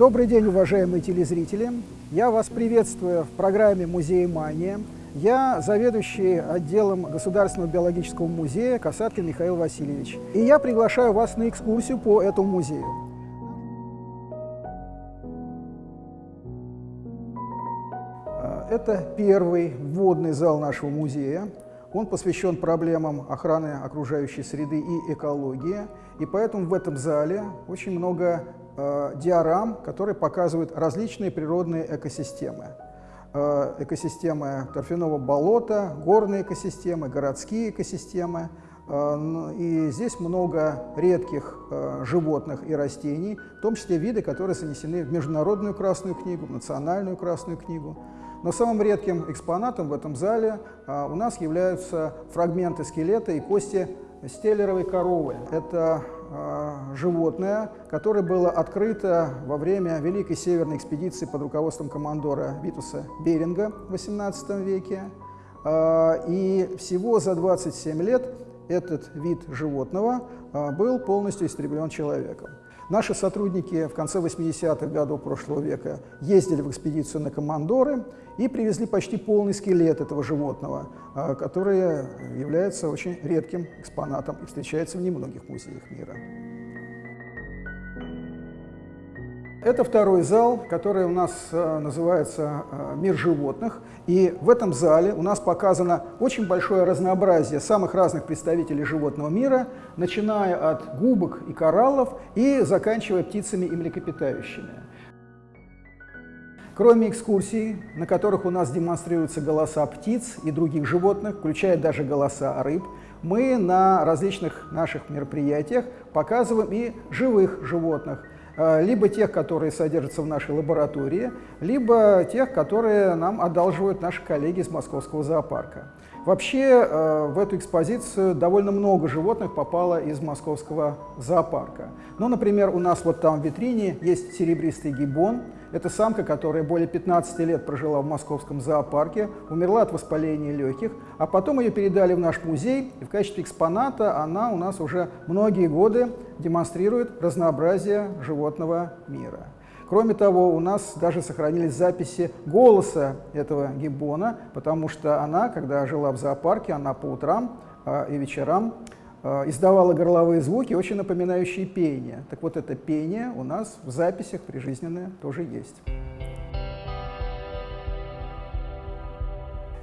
Добрый день, уважаемые телезрители! Я вас приветствую в программе «Музей Мания». Я заведующий отделом Государственного биологического музея Касаткин Михаил Васильевич. И я приглашаю вас на экскурсию по этому музею. Это первый вводный зал нашего музея. Он посвящен проблемам охраны окружающей среды и экологии. И поэтому в этом зале очень много э, диорам, которые показывают различные природные экосистемы. Э, экосистемы торфяного болота, горные экосистемы, городские экосистемы. Э, и здесь много редких э, животных и растений, в том числе виды, которые занесены в Международную Красную книгу, в Национальную Красную книгу. Но самым редким экспонатом в этом зале у нас являются фрагменты скелета и кости стеллеровой коровы. Это а, животное, которое было открыто во время Великой Северной экспедиции под руководством командора Витуса Беринга в XVIII веке. А, и всего за 27 лет этот вид животного а, был полностью истреблен человеком. Наши сотрудники в конце 80-х годов прошлого века ездили в экспедицию на Командоры и привезли почти полный скелет этого животного, а, который является очень редким экспонатом и встречается в немногих музеях мира. Это второй зал, который у нас э, называется э, «Мир животных». И в этом зале у нас показано очень большое разнообразие самых разных представителей животного мира, начиная от губок и кораллов и заканчивая птицами и млекопитающими. Кроме экскурсий, на которых у нас демонстрируются голоса птиц и других животных, включая даже голоса рыб, мы на различных наших мероприятиях показываем и живых животных – либо тех, которые содержатся в нашей лаборатории, либо тех, которые нам одалживают наши коллеги из Московского зоопарка. Вообще э, в эту экспозицию довольно много животных попало из московского зоопарка. Ну, например, у нас вот там в витрине есть серебристый гибон, это самка, которая более 15 лет прожила в московском зоопарке, умерла от воспаления легких, а потом ее передали в наш музей, и в качестве экспоната она у нас уже многие годы демонстрирует разнообразие животного мира. Кроме того, у нас даже сохранились записи голоса этого гиббона, потому что она, когда жила в зоопарке, она по утрам э, и вечерам Э, издавала горловые звуки, очень напоминающие пение. Так вот, это пение у нас в записях прижизненное тоже есть.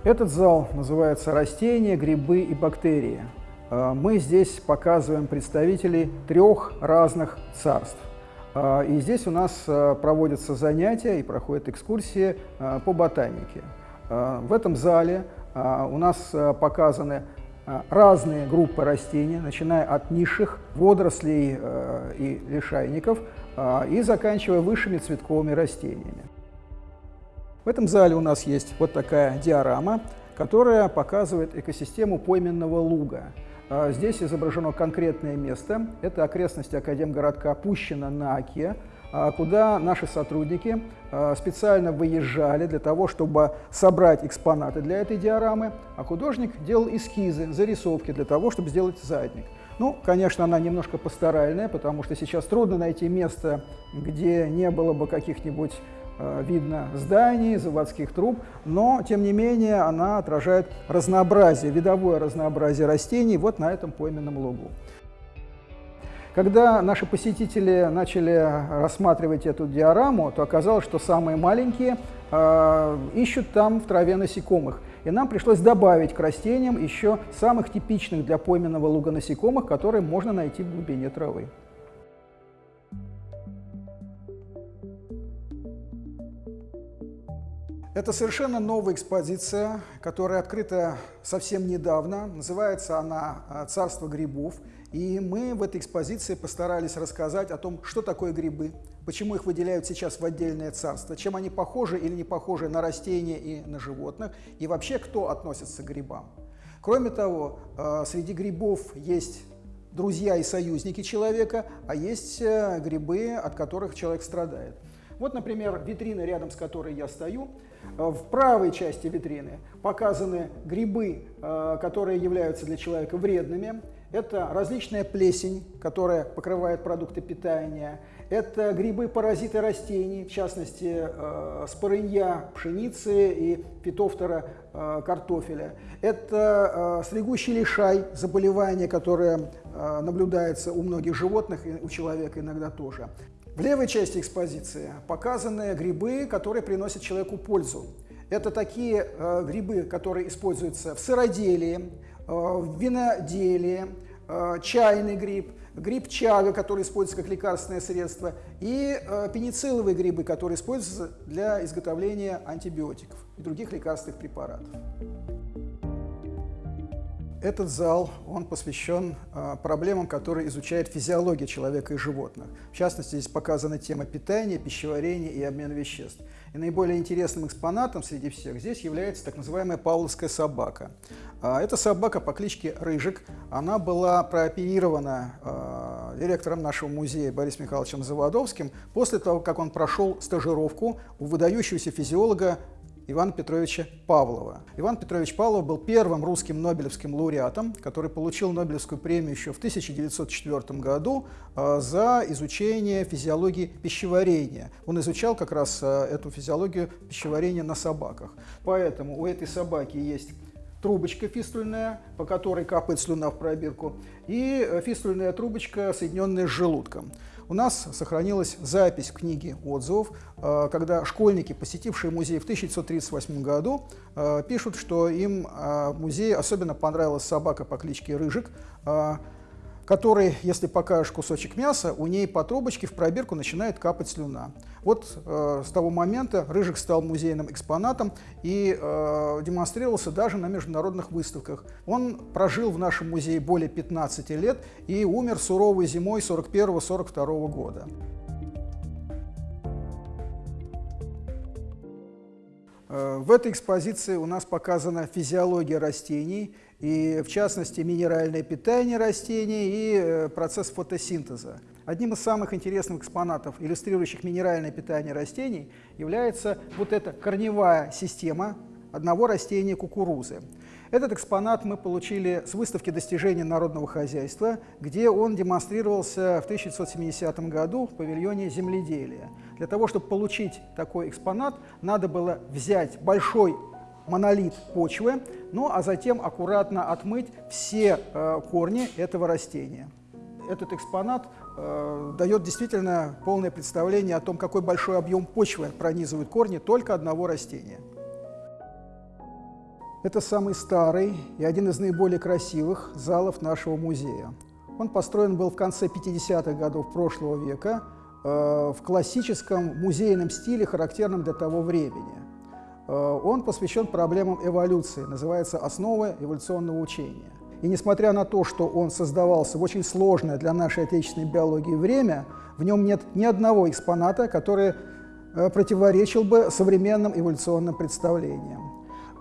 Этот зал называется «Растения, грибы и бактерии». Э, мы здесь показываем представителей трех разных царств. Э, и здесь у нас проводятся занятия и проходят экскурсии по ботанике. В этом зале у нас показаны а, разные группы растений, начиная от низших водорослей э, и лишайников а, и заканчивая высшими цветковыми растениями. В этом зале у нас есть вот такая диорама, которая показывает экосистему пойменного луга. А, здесь изображено конкретное место. Это окрестности Академгородка Пущино на Оке. А, куда наши сотрудники а, специально выезжали для того, чтобы собрать экспонаты для этой диорамы, а художник делал эскизы, зарисовки для того, чтобы сделать задник. Ну, конечно, она немножко пасторальная, потому что сейчас трудно найти место, где не было бы каких-нибудь видно зданий, заводских труб, но, тем не менее, она отражает разнообразие, видовое разнообразие растений вот на этом пойменном лугу. Когда наши посетители начали рассматривать эту диораму, то оказалось, что самые маленькие э, ищут там в траве насекомых. И нам пришлось добавить к растениям еще самых типичных для пойменного луга насекомых, которые можно найти в глубине травы. Это совершенно новая экспозиция, которая открыта совсем недавно. Называется она э, «Царство грибов». И мы в этой экспозиции постарались рассказать о том, что такое грибы, почему их выделяют сейчас в отдельное царство, чем они похожи или не похожи на растения и на животных, и вообще кто относится к грибам. Кроме того, э, среди грибов есть друзья и союзники человека, а есть э, грибы, от которых человек страдает. Вот, например, витрина, рядом с которой я стою. Э, в правой части витрины показаны грибы, которые являются для человека вредными. Это различная плесень, которая покрывает продукты питания. Это грибы-паразиты растений, в частности, э, спорынья пшеницы и фитофтора э, картофеля. Это э, стригущий лишай, заболевание, которое э, наблюдается у многих животных и у человека иногда тоже. В левой части экспозиции показаны грибы, которые приносят человеку пользу. Это такие э, грибы, которые используются в сыроделии, э, в виноделии, э, чайный гриб, гриб чага, который используется как лекарственное средство, и э, пеницилловые грибы, которые используются для изготовления антибиотиков и других лекарственных препаратов. Этот зал, он посвящен э, проблемам, которые изучает физиология человека и животных. В частности, здесь показана тема питания, пищеварения и обмена веществ. И наиболее интересным экспонатом среди всех здесь является так называемая павловская собака. Э, эта собака по кличке Рыжик, она была прооперирована э, директором нашего музея Борисом Михайловичем Заводовским после того, как он прошел стажировку у выдающегося физиолога Ивана Петровича Павлова. Иван Петрович Павлов был первым русским нобелевским лауреатом, который получил Нобелевскую премию еще в 1904 году э, за изучение физиологии пищеварения. Он изучал как раз э, эту физиологию пищеварения на собаках. Поэтому у этой собаки есть трубочка фистульная, по которой капает слюна в пробирку, и э, фистульная трубочка, соединенная с желудком. У нас сохранилась запись в книге отзывов, э, когда школьники, посетившие музей в 1938 году, э, пишут, что им в музее особенно понравилась собака по кличке Рыжик, который, если покажешь кусочек мяса, у ней по трубочке в пробирку начинает капать слюна. Вот э, с того момента Рыжик стал музейным экспонатом и э, демонстрировался даже на международных выставках. Он прожил в нашем музее более 15 лет и умер суровой зимой 41-42 года. В этой экспозиции у нас показана физиология растений – и в частности минеральное питание растений и э, процесс фотосинтеза. Одним из самых интересных экспонатов, иллюстрирующих минеральное питание растений, является вот эта корневая система одного растения кукурузы. Этот экспонат мы получили с выставки достижений народного хозяйства, где он демонстрировался в 1970 году в павильоне земледелия. Для того, чтобы получить такой экспонат, надо было взять большой монолит почвы, ну а затем аккуратно отмыть все э, корни этого растения. Этот экспонат э, дает действительно полное представление о том, какой большой объем почвы пронизывают корни только одного растения. Это самый старый и один из наиболее красивых залов нашего музея. Он построен был в конце 50-х годов прошлого века э, в классическом музейном стиле, характерном для того времени. Э, он посвящен проблемам эволюции, называется «Основы эволюционного учения». И несмотря на то, что он создавался в очень сложное для нашей отечественной биологии время, в нем нет ни одного экспоната, который э, противоречил бы современным эволюционным представлениям.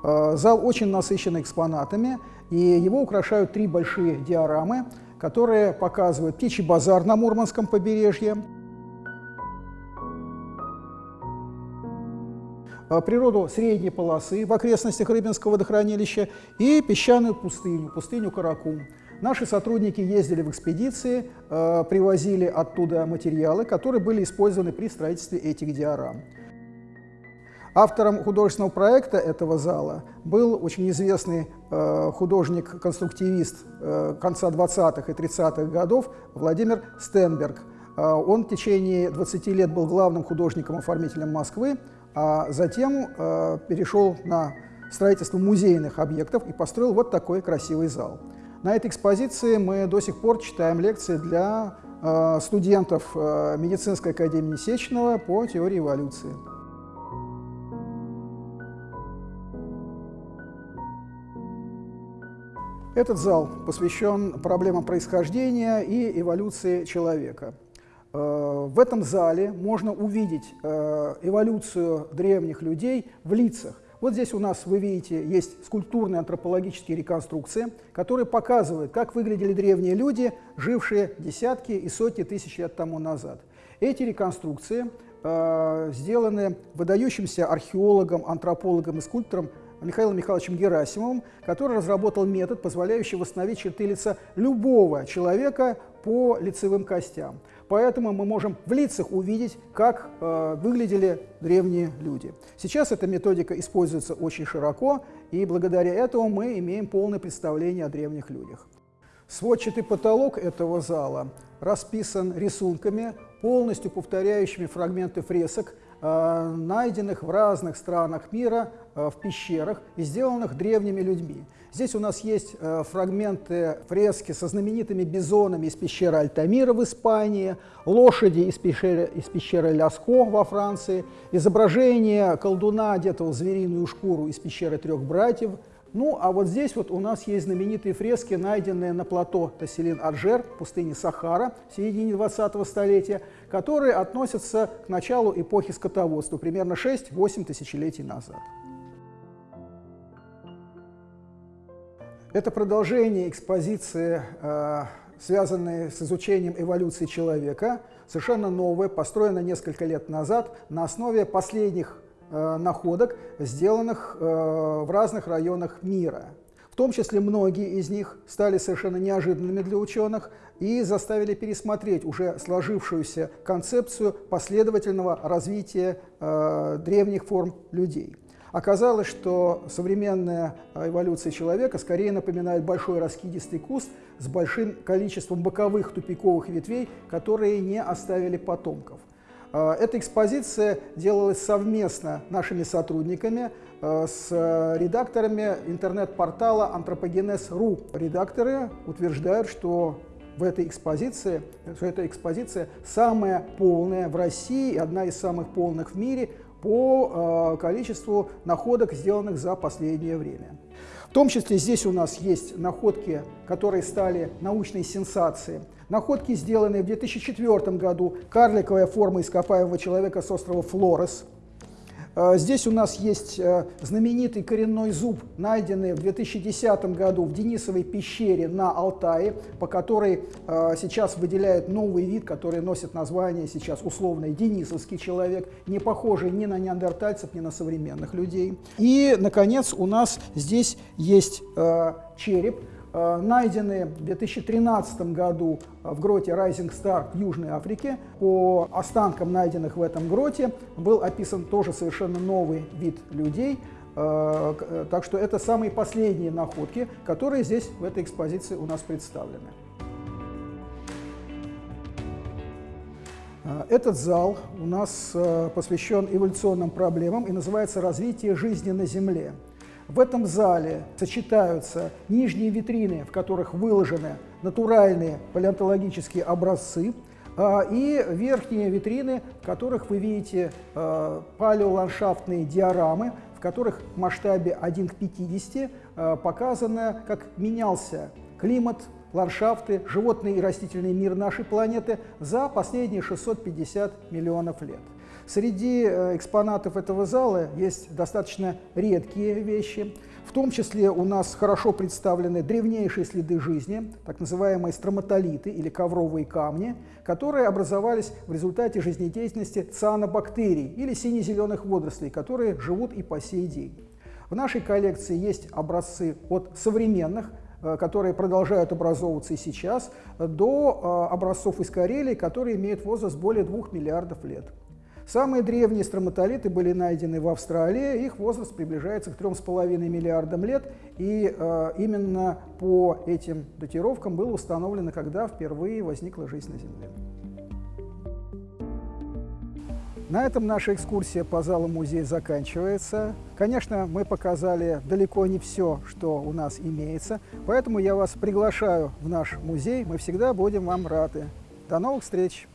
Э, зал очень насыщен экспонатами, и его украшают три большие диорамы, которые показывают птичий базар на Мурманском побережье, А, природу средней полосы в окрестностях Рыбинского водохранилища и песчаную пустыню, пустыню Каракум. Наши сотрудники ездили в экспедиции, а, привозили оттуда материалы, которые были использованы при строительстве этих диорам. Автором художественного проекта этого зала был очень известный э, художник-конструктивист э, конца 20-х и 30-х годов Владимир Стенберг. Э, он в течение 20 лет был главным художником-оформителем Москвы, а затем э, перешел на строительство музейных объектов и построил вот такой красивый зал. На этой экспозиции мы до сих пор читаем лекции для э, студентов э, медицинской академии Сечного по теории эволюции. Этот зал посвящен проблемам происхождения и эволюции человека. Э, в этом зале можно увидеть э, эволюцию древних людей в лицах. Вот здесь у нас, вы видите, есть скульптурные антропологические реконструкции, которые показывают, как выглядели древние люди, жившие десятки и сотни тысяч лет тому назад. Эти реконструкции э, сделаны выдающимся археологом, антропологом и скульптором Михаилом Михайловичем Герасимовым, который разработал метод, позволяющий восстановить черты лица любого человека по лицевым костям. Поэтому мы можем в лицах увидеть, как э, выглядели древние люди. Сейчас эта методика используется очень широко, и благодаря этому мы имеем полное представление о древних людях. Сводчатый потолок этого зала расписан рисунками, полностью повторяющими фрагменты фресок, найденных в разных странах мира э, в пещерах и сделанных древними людьми. Здесь у нас есть э, фрагменты фрески со знаменитыми бизонами из пещеры Альтамира в Испании, лошади из пещеры, из пещеры Ляско во Франции, изображение колдуна, одетого в звериную шкуру из пещеры трех братьев – ну, а вот здесь вот у нас есть знаменитые фрески, найденные на плато Тасселин-Аджер, пустыне Сахара, в середине 20-го столетия, которые относятся к началу эпохи скотоводства, примерно 6-8 тысячелетий назад. Это продолжение экспозиции, э, связанной с изучением эволюции человека, совершенно новое, построено несколько лет назад на основе последних находок, сделанных э, в разных районах мира. В том числе многие из них стали совершенно неожиданными для ученых и заставили пересмотреть уже сложившуюся концепцию последовательного развития э, древних форм людей. Оказалось, что современная эволюция человека скорее напоминает большой раскидистый куст с большим количеством боковых тупиковых ветвей, которые не оставили потомков. Э, эта экспозиция делалась совместно нашими сотрудниками э, с редакторами интернет-портала Антропогенез.ру. Редакторы утверждают, что в этой экспозиции, что эта экспозиция самая полная в России и одна из самых полных в мире по э, количеству находок, сделанных за последнее время. Том числе здесь у нас есть находки, которые стали научной сенсацией. Находки, сделанные в 2004 году, карликовая форма ископаемого человека с острова Флорес. Э, здесь у нас есть э, знаменитый коренной зуб, найденный в 2010 году в Денисовой пещере на Алтае, по которой э, сейчас выделяют новый вид, который носит название сейчас условный денисовский человек, не похожий ни на неандертальцев, ни на современных людей. И, наконец, у нас здесь есть череп, Э, найдены в 2013 году в гроте Rising Star в Южной Африке. По останкам, найденных в этом гроте, был описан тоже совершенно новый вид людей. Э, э, так что это самые последние находки, которые здесь в этой экспозиции у нас представлены. Этот зал у нас посвящен эволюционным проблемам и называется «Развитие жизни на Земле». В этом зале сочетаются нижние витрины, в которых выложены натуральные палеонтологические образцы, а, и верхние витрины, в которых вы видите а, палеоландшафтные диорамы, в которых в масштабе 1 к 50 а, показано, как менялся климат, ландшафты, животный и растительный мир нашей планеты за последние 650 миллионов лет. Среди э, экспонатов этого зала есть достаточно редкие вещи. В том числе у нас хорошо представлены древнейшие следы жизни, так называемые строматолиты или ковровые камни, которые образовались в результате жизнедеятельности цианобактерий или сине-зеленых водорослей, которые живут и по сей день. В нашей коллекции есть образцы от современных э, которые продолжают образовываться и сейчас, до э, образцов из Карелии, которые имеют возраст более 2 миллиардов лет. Самые древние строматолиты были найдены в Австралии, их возраст приближается к 3,5 миллиардам лет, и э, именно по этим датировкам было установлено, когда впервые возникла жизнь на Земле. На этом наша экскурсия по залу музея заканчивается. Конечно, мы показали далеко не все, что у нас имеется, поэтому я вас приглашаю в наш музей, мы всегда будем вам рады. До новых встреч!